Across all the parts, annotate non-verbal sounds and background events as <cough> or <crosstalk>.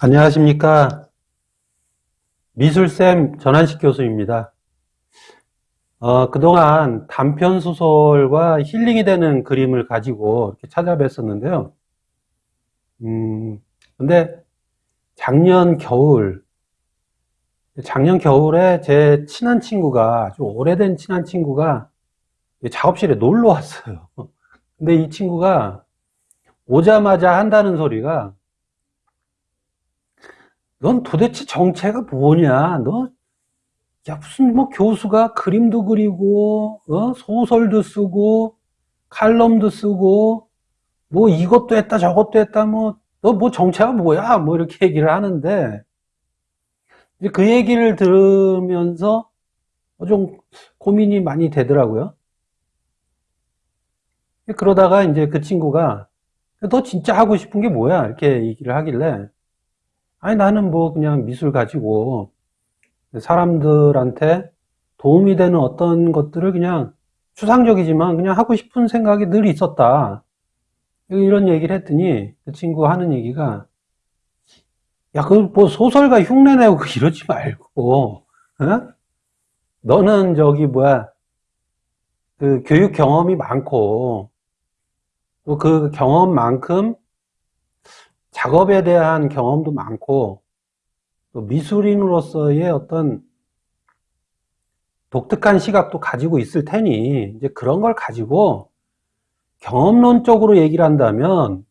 안녕하십니까. 미술쌤 전한식 교수입니다. 어, 그동안 단편 소설과 힐링이 되는 그림을 가지고 이렇게 찾아뵀었는데요. 음, 근데 작년 겨울, 작년 겨울에 제 친한 친구가, 아주 오래된 친한 친구가 작업실에 놀러 왔어요. <laughs> 근데 이 친구가 오자마자 한다는 소리가 넌 도대체 정체가 뭐냐? 너, 야, 무슨 뭐 교수가 그림도 그리고, 어? 소설도 쓰고, 칼럼도 쓰고, 뭐 이것도 했다, 저것도 했다, 뭐, 너 뭐 정체가 뭐야? 뭐 이렇게 얘기를 하는데, 그 얘기를 들으면서 좀 고민이 많이 되더라고요. 그러다가 이제 그 친구가, 너 진짜 하고 싶은 게 뭐야? 이렇게 얘기를 하길래, 아니 나는 뭐 그냥 미술 가지고 사람들한테 도움이 되는 어떤 것들을 그냥 추상적이지만 그냥 하고 싶은 생각이 늘 있었다. 이런 얘기를 했더니 그 친구 하는 얘기가 야, 그 뭐 소설가 흉내 내고 <laughs> 이러지 말고, 어? 너는 저기 뭐야, 그 교육 경험이 많고, 또 그 경험만큼 작업에 대한 경험도 많고 또 미술인으로서의 어떤 독특한 시각도 가지고 있을 테니 이제 그런 걸 가지고 경험론적으로 얘기를 한다면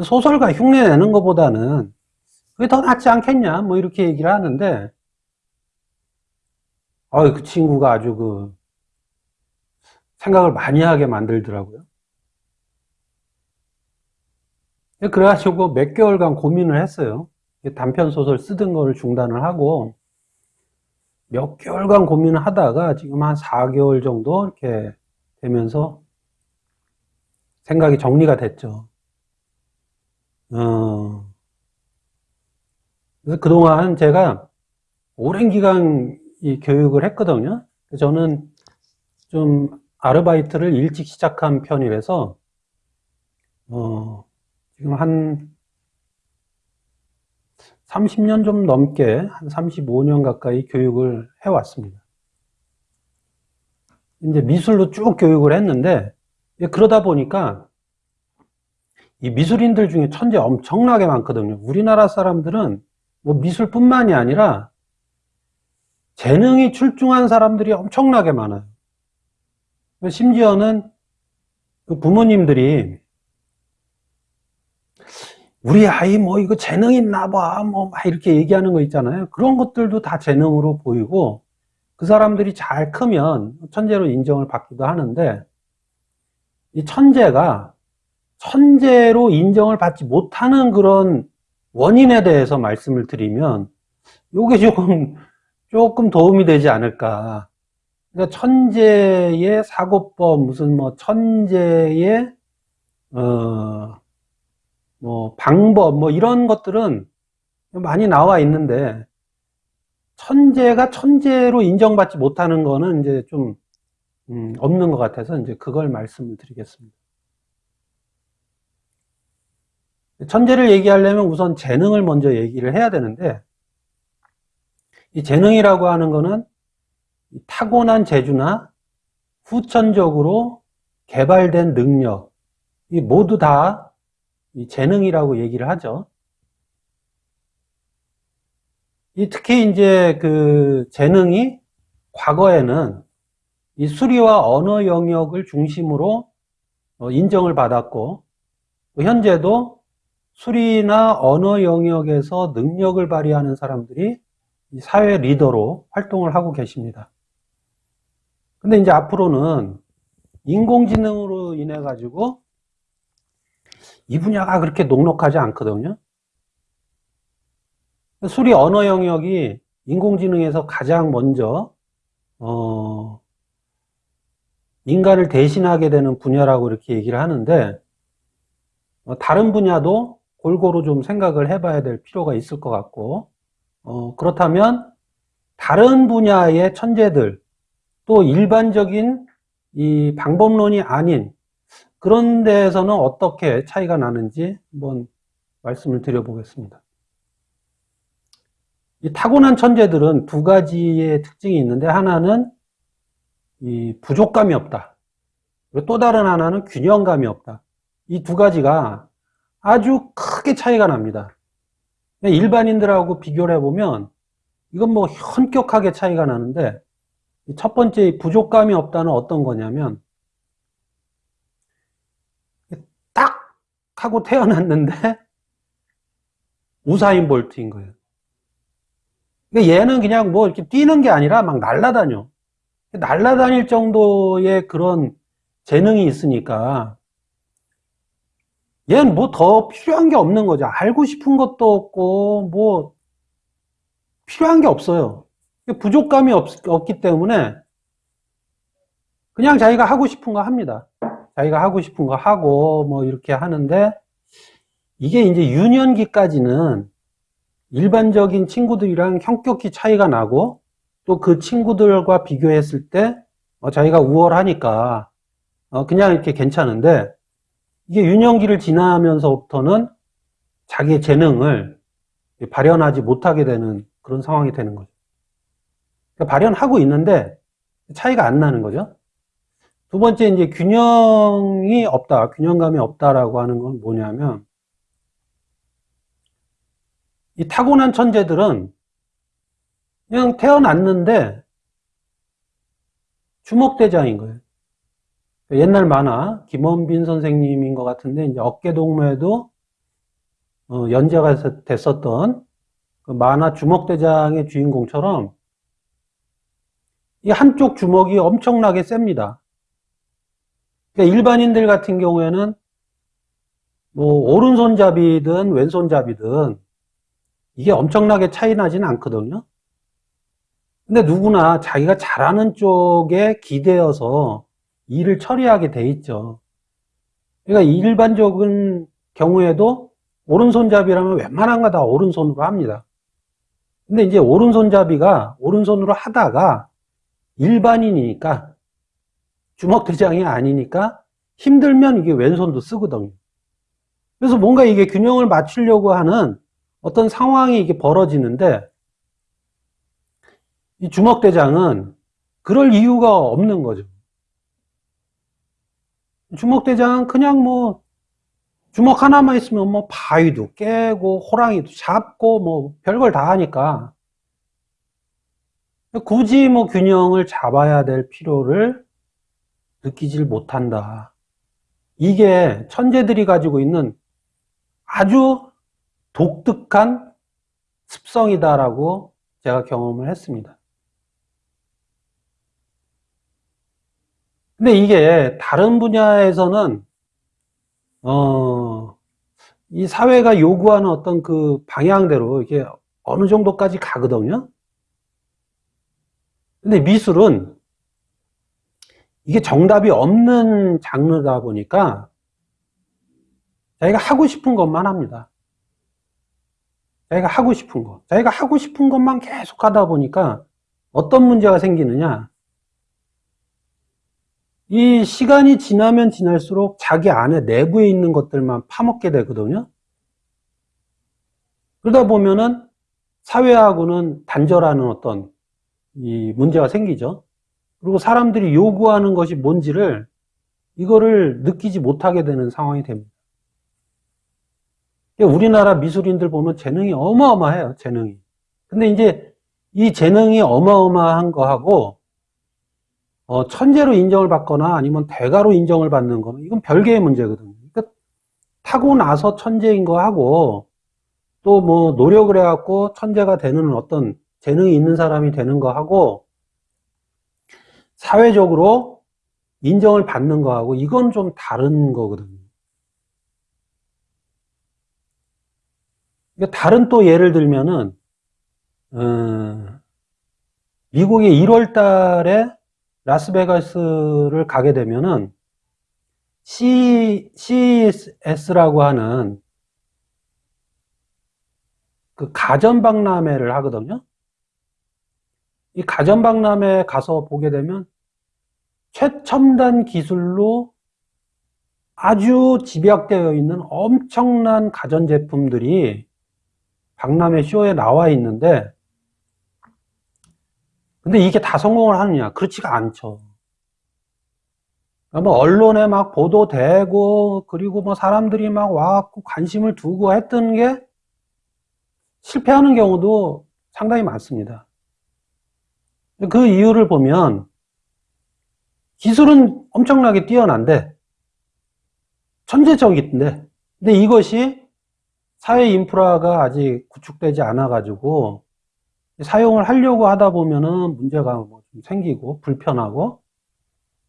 소설가 흉내 내는 것보다는 그게 더 낫지 않겠냐 뭐 이렇게 얘기를 하는데 어그 친구가 아주 그 생각을 많이 하게 만들더라고요. 그래가지고 몇 개월간 고민을 했어요. 단편 소설 쓰던 걸 중단을 하고 몇 개월간 고민을 하다가 지금 한 4개월 정도 이렇게 되면서 생각이 정리가 됐죠. 어, 그동안 제가 오랜 기간 이 교육을 했거든요. 저는 좀 아르바이트를 일찍 시작한 편이라서 어, 지금 한 30년 좀 넘게 한 35년 가까이 교육을 해왔습니다. 이제 미술로 쭉 교육을 했는데 그러다 보니까 이 미술인들 중에 천재 엄청나게 많거든요. 우리나라 사람들은 뭐 미술뿐만이 아니라 재능이 출중한 사람들이 엄청나게 많아요. 심지어는 그 부모님들이 우리 아이 뭐 이거 재능 있나 봐. 뭐막 이렇게 얘기하는 거 있잖아요. 그런 것들도 다 재능으로 보이고 그 사람들이 잘 크면 천재로 인정을 받기도 하는데 이 천재가 천재로 인정을 받지 못하는 그런 원인에 대해서 말씀을 드리면 이게 조금 조금 도움이 되지 않을까. 그러니까 천재의 사고법 무슨 뭐 천재의 어 뭐 방법 뭐 이런 것들은 많이 나와 있는데 천재가 천재로 인정받지 못하는 거는 이제 좀 음, 없는 것 같아서 이제 그걸 말씀을 드리겠습니다. 천재를 얘기하려면 우선 재능을 먼저 얘기를 해야 되는데 이 재능이라고 하는 거는 타고난 재주나 후천적으로 개발된 능력 이 모두 다 재능이라고 얘기를 하죠. 특히 이제 그 재능이 과거에는 이 수리와 언어 영역을 중심으로 어, 인정을 받았고 현재도 수리나 언어 영역에서 능력을 발휘하는 사람들이 사회 리더로 활동을 하고 계십니다. 근데 이제 앞으로는 인공지능으로 인해 가지고 이 분야가 그렇게 녹록하지 않거든요. 수리 언어 영역이 인공지능에서 가장 먼저 어, 인간을 대신하게 되는 분야라고 이렇게 얘기를 하는데 어, 다른 분야도 골고루 좀 생각을 해봐야 될 필요가 있을 것 같고 어, 그렇다면 다른 분야의 천재들 또 일반적인 이 방법론이 아닌 그런 데에서는 어떻게 차이가 나는지 한번 말씀을 드려보겠습니다. 이 타고난 천재들은 두 가지의 특징이 있는데 하나는 이 부족감이 없다. 그리고 또 다른 하나는 균형감이 없다. 이 두 가지가 아주 크게 차이가 납니다. 일반인들하고 비교를 해보면 이건 뭐 현격하게 차이가 나는데 첫 번째 부족감이 없다는 어떤 거냐면 하고 태어났는데 우사인 볼트인 거예요. 그러니까 얘는 그냥 뭐 이렇게 뛰는 게 아니라 막 날아다녀. 날아다닐 정도의 그런 재능이 있으니까 얘는 뭐 더 필요한 게 없는 거죠. 알고 싶은 것도 없고 뭐 필요한 게 없어요. 부족감이 없, 없기 때문에 그냥 자기가 하고 싶은 거 합니다. 자기가 하고 싶은 거 하고 뭐 이렇게 하는데 이게 이제 유년기까지는 일반적인 친구들이랑 형격히 차이가 나고 또 그 친구들과 비교했을 때 어, 자기가 우월하니까 어, 그냥 이렇게 괜찮은데 이게 유년기를 지나면서부터는 자기의 재능을 발현하지 못하게 되는 그런 상황이 되는 거죠. 그러니까 발현하고 있는데 차이가 안 나는 거죠. 두 번째 이제 균형이 없다, 균형감이 없다라고 하는 건 뭐냐면 이 타고난 천재들은 그냥 태어났는데 주먹대장인 거예요. 옛날 만화 김원빈 선생님인 것 같은데 이제 어깨동무에도 어, 연재가 됐었던 그 만화 주먹대장의 주인공처럼 이 한쪽 주먹이 엄청나게 셉니다. 그러니까 일반인들 같은 경우에는 뭐 오른손잡이든 왼손잡이든 이게 엄청나게 차이 나지는 않거든요. 근데 누구나 자기가 잘하는 쪽에 기대어서 일을 처리하게 돼 있죠. 그러니까 일반적인 경우에도 오른손잡이라면 웬만한 거 다 오른손으로 합니다. 근데 이제 오른손잡이가 오른손으로 하다가 일반인이니까 주먹대장이 아니니까 힘들면 이게 왼손도 쓰거든요. 그래서 뭔가 이게 균형을 맞추려고 하는 어떤 상황이 이게 벌어지는데 이 주먹대장은 그럴 이유가 없는 거죠. 주먹대장은 그냥 뭐 주먹 하나만 있으면 뭐 바위도 깨고 호랑이도 잡고 뭐 별걸 다 하니까 굳이 뭐 균형을 잡아야 될 필요를 느끼질 못한다. 이게 천재들이 가지고 있는 아주 독특한 습성이다라고 제가 경험을 했습니다. 근데 이게 다른 분야에서는 어, 이 사회가 요구하는 어떤 그 방향대로 이게 어느 정도까지 가거든요. 근데 미술은 이게 정답이 없는 장르다 보니까 자기가 하고 싶은 것만 합니다. 자기가 하고 싶은 것. 자기가 하고 싶은 것만 계속 하다 보니까 어떤 문제가 생기느냐. 이 시간이 지나면 지날수록 자기 안에 내부에 있는 것들만 파먹게 되거든요. 그러다 보면은 사회하고는 단절하는 어떤 이 문제가 생기죠. 그리고 사람들이 요구하는 것이 뭔지를 이거를 느끼지 못하게 되는 상황이 됩니다. 우리나라 미술인들 보면 재능이 어마어마해요, 재능이. 근데 이제 이 재능이 어마어마한 거하고 어, 천재로 인정을 받거나 아니면 대가로 인정을 받는 거는 이건 별개의 문제거든요. 그러니까 타고 나서 천재인 거하고 또 뭐 노력을 해갖고 천재가 되는 어떤 재능이 있는 사람이 되는 거하고 사회적으로 인정을 받는 거하고 이건 좀 다른 거거든요. 그러니까 다른 또 예를 들면은 어, 미국의 1월 달에 라스베가스를 가게 되면은 C, CES라고 하는 그 가전박람회를 하거든요. 이 가전박람회 가서 보게 되면 최첨단 기술로 아주 집약되어 있는 엄청난 가전제품들이 박람회 쇼에 나와 있는데 근데 이게 다 성공을 하느냐? 그렇지가 않죠. 뭐 언론에 막 보도되고 그리고 뭐 사람들이 막 와갖고 관심을 두고 했던 게 실패하는 경우도 상당히 많습니다. 그 이유를 보면 기술은 엄청나게 뛰어난데 천재적인데 근데 이것이 사회 인프라가 아직 구축되지 않아 가지고 사용을 하려고 하다 보면은 문제가 뭐좀 생기고 불편하고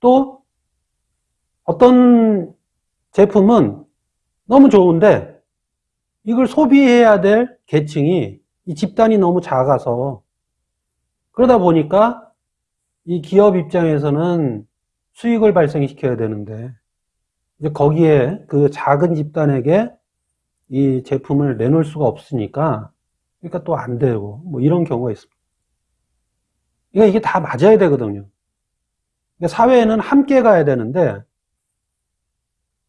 또 어떤 제품은 너무 좋은데 이걸 소비해야 될 계층이 이 집단이 너무 작아서 그러다 보니까 이 기업 입장에서는 수익을 발생시켜야 되는데 이제 거기에 그 작은 집단에게 이 제품을 내놓을 수가 없으니까 그러니까 또 안 되고 뭐 이런 경우가 있습니다. 그러니까 이게 다 맞아야 되거든요. 그러니까 사회에는 함께 가야 되는데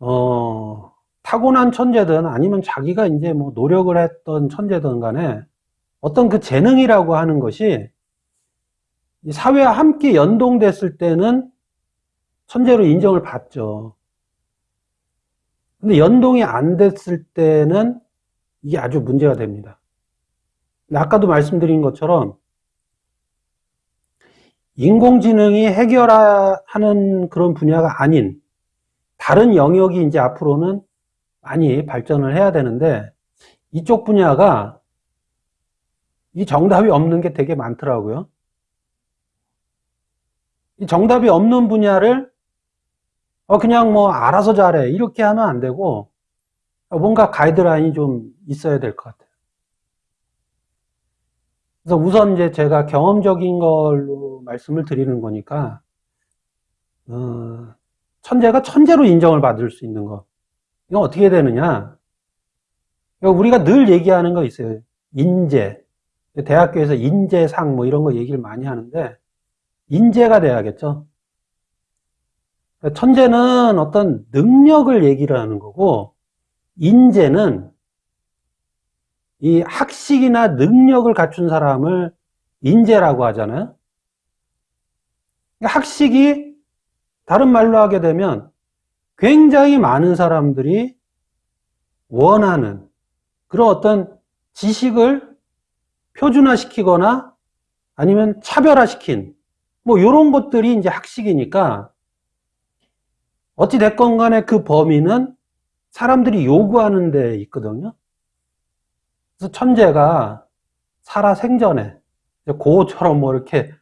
어, 타고난 천재든 아니면 자기가 이제 뭐 노력을 했던 천재든 간에 어떤 그 재능이라고 하는 것이 사회와 함께 연동됐을 때는 천재로 인정을 받죠. 근데 연동이 안 됐을 때는 이게 아주 문제가 됩니다. 아까도 말씀드린 것처럼 인공지능이 해결하는 그런 분야가 아닌 다른 영역이 이제 앞으로는 많이 발전을 해야 되는데 이쪽 분야가 이 정답이 없는 게 되게 많더라고요. 이 정답이 없는 분야를 어 그냥 뭐 알아서 잘해 이렇게 하면 안 되고 뭔가 가이드라인이 좀 있어야 될 것 같아요. 그래서 우선 이제 제가 경험적인 걸로 말씀을 드리는 거니까 어, 천재가 천재로 인정을 받을 수 있는 거. 이건 어떻게 되느냐? 우리가 늘 얘기하는 거 있어요. 인재. 대학교에서 인재상 뭐 이런 거 얘기를 많이 하는데, 인재가 돼야겠죠. 천재는 어떤 능력을 얘기를 하는 거고, 인재는 이 학식이나 능력을 갖춘 사람을 인재라고 하잖아요. 그러니까 학식이 다른 말로 하게 되면 굉장히 많은 사람들이 원하는 그런 어떤 지식을 표준화시키거나 아니면 차별화시킨 뭐 이런 것들이 이제 학식이니까 어찌 됐건 간에 그 범위는 사람들이 요구하는 데 있거든요. 그래서 천재가 살아 생전에 고처럼 뭐 이렇게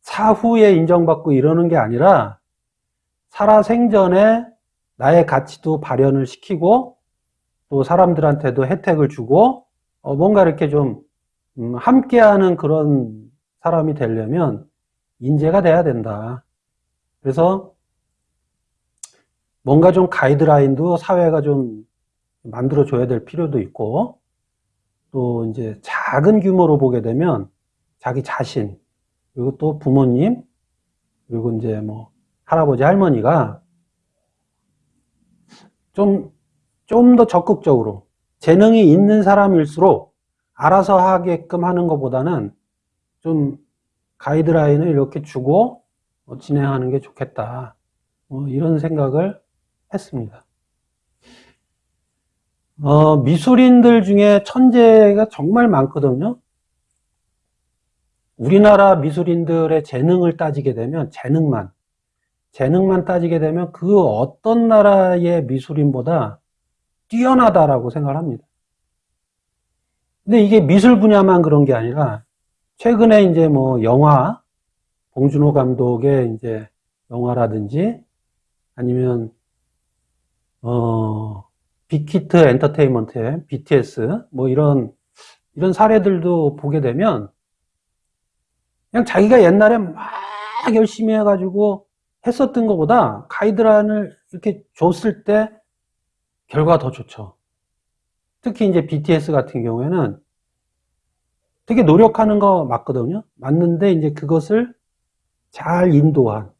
사후에 인정받고 이러는 게 아니라 살아 생전에 나의 가치도 발현을 시키고 또 사람들한테도 혜택을 주고 어 뭔가 이렇게 좀 음, 함께하는 그런 사람이 되려면 인재가 돼야 된다. 그래서 뭔가 좀 가이드라인도 사회가 좀 만들어줘야 될 필요도 있고 또 이제 작은 규모로 보게 되면 자기 자신 그리고 또 부모님, 그리고 이제 뭐 할아버지, 할머니가 좀, 좀 더 적극적으로 재능이 있는 사람일수록 알아서 하게끔 하는 것보다는 좀 가이드라인을 이렇게 주고 뭐 진행하는 게 좋겠다. 뭐 이런 생각을 했습니다. 어, 미술인들 중에 천재가 정말 많거든요. 우리나라 미술인들의 재능을 따지게 되면 재능만 재능만 따지게 되면 그 어떤 나라의 미술인보다 뛰어나다라고 생각을 합니다. 근데 이게 미술 분야만 그런 게 아니라 최근에 이제 뭐 영화 봉준호 감독의 이제 영화라든지 아니면 어 빅히트 엔터테인먼트의 BTS 뭐 이런 이런 사례들도 보게 되면 그냥 자기가 옛날에 막 열심히 해가지고 했었던 것보다 가이드라인을 이렇게 줬을 때 결과가 더 좋죠. 특히 이제 BTS 같은 경우에는 되게 노력하는 거 맞거든요. 맞는데 이제 그것을 잘 인도한,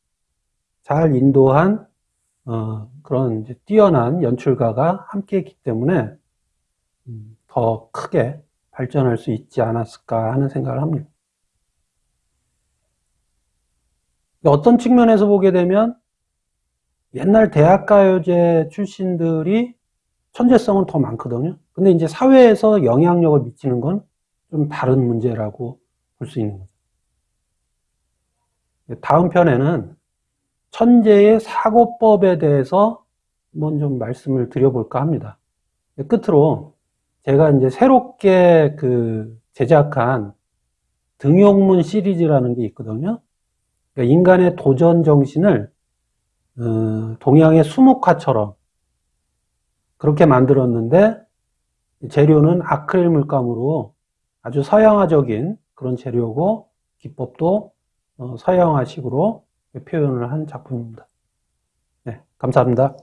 잘 인도한, 어, 그런 뛰어난 연출가가 함께 했기 때문에 음, 더 크게 발전할 수 있지 않았을까 하는 생각을 합니다. 어떤 측면에서 보게 되면 옛날 대학가요제 출신들이 천재성은 더 많거든요. 근데 이제 사회에서 영향력을 미치는 건 좀 다른 문제라고 볼 수 있는 거죠. 다음 편에는 천재의 사고법에 대해서 한번 좀 말씀을 드려볼까 합니다. 끝으로 제가 이제 새롭게 그 제작한 등용문 시리즈라는 게 있거든요. 그러니까 인간의 도전 정신을 어, 동양의 수묵화처럼 그렇게 만들었는데 재료는 아크릴 물감으로 아주 서양화적인 그런 재료고 기법도 어, 서양화식으로 표현을 한 작품입니다. 네, 감사합니다.